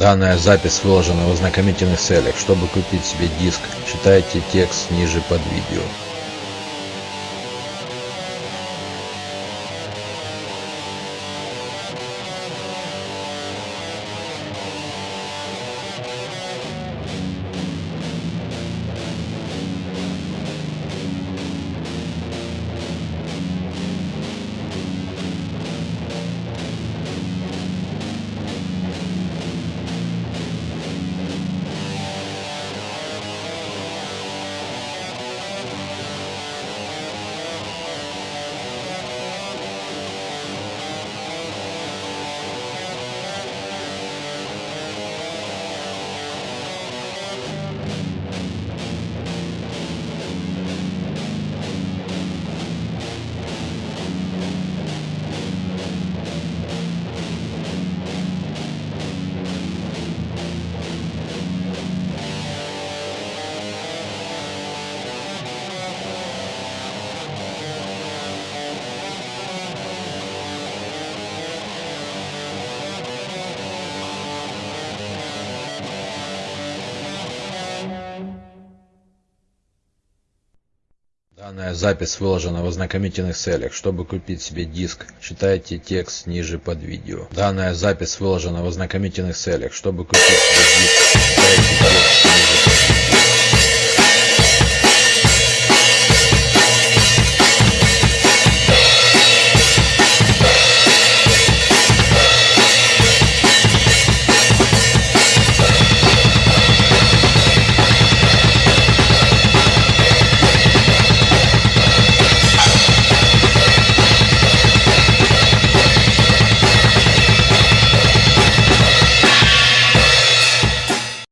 Данная запись выложена в ознакомительных целях. Чтобы купить себе диск, читайте текст ниже под видео. Данная запись выложена в ознакомительных целях. Чтобы купить себе диск, читайте текст ниже под видео. Данная запись выложена в ознакомительных целях. Чтобы купить себе диск,